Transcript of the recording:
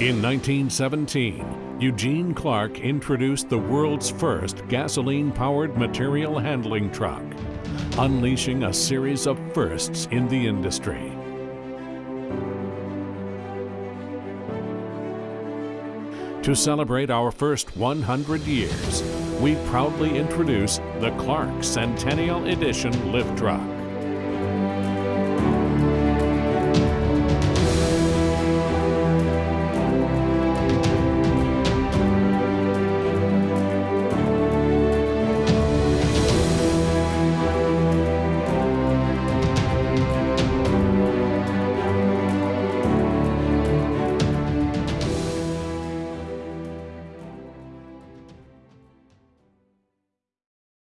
In 1917, Eugene Clark introduced the world's first gasoline powered material handling truck, unleashing a series of firsts in the industry. To celebrate our first 100 years, we proudly introduce the Clark Centennial Edition lift truck.